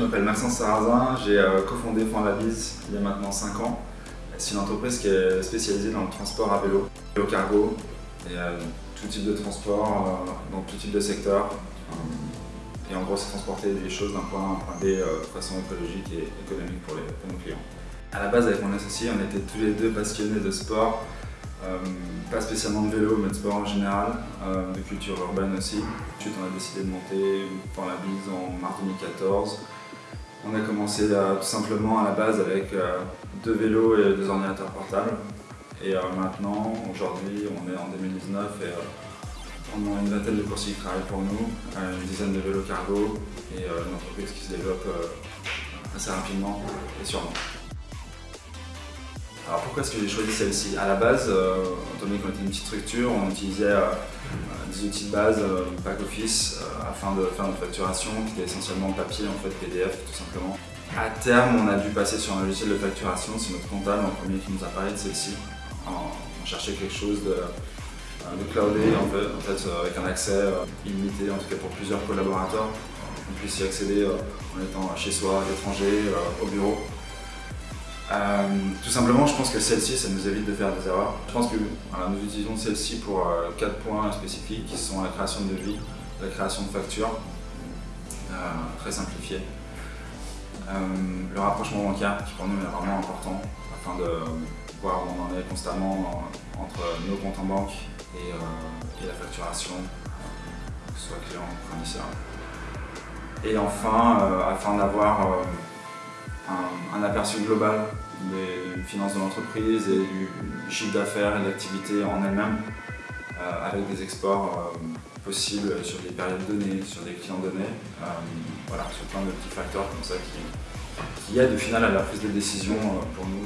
m'appelle Maxence Sarrazin, j'ai euh, cofondé Bise il y a maintenant 5 ans. C'est une entreprise qui est spécialisée dans le transport à vélo, vélo cargo, et euh, tout type de transport, dans tout type de secteur. Et en gros, c'est transporter des choses d'un point à un point B de façon écologique et économique pour, nos clients. À la base, avec mon associé, on était tous les deux passionnés de sport, euh, pas spécialement de vélo, mais de sport en général, euh, de culture urbaine aussi. Ensuite, on a décidé de monter pour la en mars 2014. On a commencé tout simplement à la base avec euh, deux vélos et deux ordinateurs portables. Et maintenant, aujourd'hui, on est en 2019 et on a une vingtaine de coursiers qui travaillent pour nous, une dizaine de vélos cargo et une entreprise qui se développe assez rapidement et sûrement. Alors pourquoi est-ce que j'ai choisi celle-ci? À la base, euh, étant donné qu'on était une petite structure, on utilisait euh, des outils de base, euh, back office, afin de faire notre facturation, qui était essentiellement papier, en fait, PDF tout simplement. À terme, on a dû passer sur un logiciel de facturation, c'est notre comptable en premier qui nous a parlé de celle-ci. On cherchait quelque chose de, cloudé, en fait, avec un accès illimité, en tout cas pour plusieurs collaborateurs. On puisse y accéder en étant chez soi, à l'étranger, au bureau. Euh, tout simplement, je pense que celle-ci, ça nous évite de faire des erreurs. Je pense que nous utilisons celle-ci pour euh, quatre points spécifiques qui sont la création de devis, la création de factures, euh, très simplifié, le rapprochement bancaire qui pour nous est vraiment important afin de voir où on en est constamment entre nos comptes en banque et, la facturation, que ce soit client ou fournisseur. Et enfin, afin d'avoir un, aperçu global des finances de l'entreprise et du, chiffre d'affaires et de l'activité en elle-même, euh, avec des exports euh, possibles sur des périodes données, sur des clients donnés, euh, sur plein de petits facteurs comme ça qui, qui aident au final à la prise de décision pour nous.